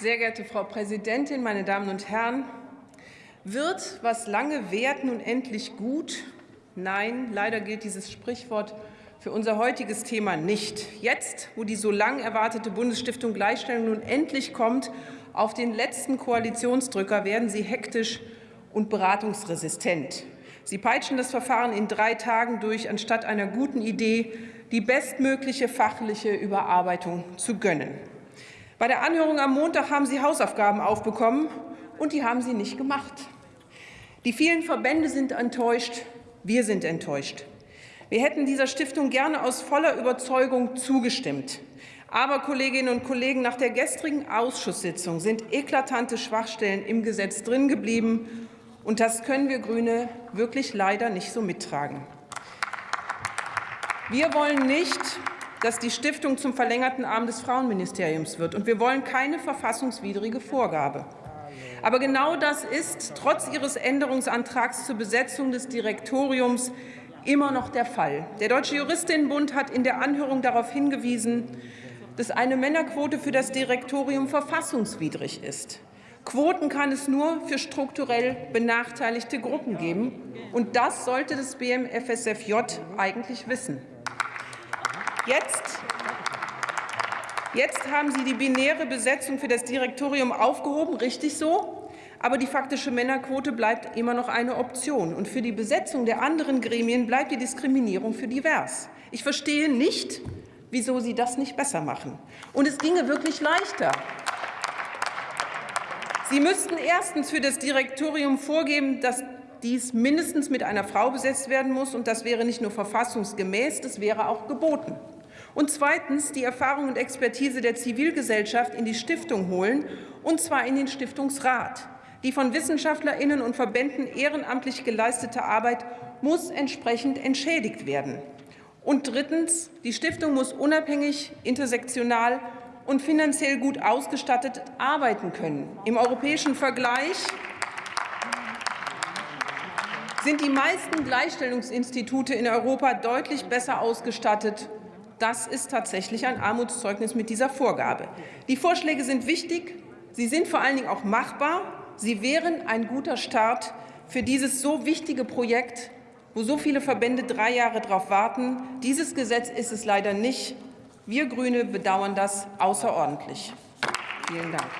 Sehr geehrte Frau Präsidentin, meine Damen und Herren! Wird, was lange währt, nun endlich gut? Nein, leider gilt dieses Sprichwort für unser heutiges Thema nicht. Jetzt, wo die so lang erwartete Bundesstiftung Gleichstellung nun endlich kommt, auf den letzten Koalitionsdrücker werden Sie hektisch und beratungsresistent. Sie peitschen das Verfahren in drei Tagen durch, anstatt einer guten Idee die bestmögliche fachliche Überarbeitung zu gönnen. Bei der Anhörung am Montag haben Sie Hausaufgaben aufbekommen, und die haben Sie nicht gemacht. Die vielen Verbände sind enttäuscht, wir sind enttäuscht. Wir hätten dieser Stiftung gerne aus voller Überzeugung zugestimmt. Aber, Kolleginnen und Kollegen, nach der gestrigen Ausschusssitzung sind eklatante Schwachstellen im Gesetz drin geblieben. Und das können wir Grüne wirklich leider nicht so mittragen. Wir wollen nicht, dass die Stiftung zum verlängerten Arm des Frauenministeriums wird. Und wir wollen keine verfassungswidrige Vorgabe. Aber genau das ist trotz Ihres Änderungsantrags zur Besetzung des Direktoriums immer noch der Fall. Der Deutsche Juristinnenbund hat in der Anhörung darauf hingewiesen, dass eine Männerquote für das Direktorium verfassungswidrig ist. Quoten kann es nur für strukturell benachteiligte Gruppen geben. Und das sollte das BMFSFJ eigentlich wissen. Jetzt, jetzt haben Sie die binäre Besetzung für das Direktorium aufgehoben, richtig so. Aber die faktische Männerquote bleibt immer noch eine Option. Und für die Besetzung der anderen Gremien bleibt die Diskriminierung für divers. Ich verstehe nicht, wieso Sie das nicht besser machen. Und es ginge wirklich leichter. Sie müssten erstens für das Direktorium vorgeben, dass dies mindestens mit einer Frau besetzt werden muss. Und das wäre nicht nur verfassungsgemäß, das wäre auch geboten. Und zweitens die Erfahrung und Expertise der Zivilgesellschaft in die Stiftung holen, und zwar in den Stiftungsrat. Die von WissenschaftlerInnen und Verbänden ehrenamtlich geleistete Arbeit muss entsprechend entschädigt werden. Und drittens, die Stiftung muss unabhängig, intersektional und finanziell gut ausgestattet arbeiten können. Im europäischen Vergleich sind die meisten Gleichstellungsinstitute in Europa deutlich besser ausgestattet. Das ist tatsächlich ein Armutszeugnis mit dieser Vorgabe. Die Vorschläge sind wichtig, sie sind vor allen Dingen auch machbar. Sie wären ein guter Start für dieses so wichtige Projekt, wo so viele Verbände drei Jahre darauf warten. Dieses Gesetz ist es leider nicht. Wir Grüne bedauern das außerordentlich. Vielen Dank.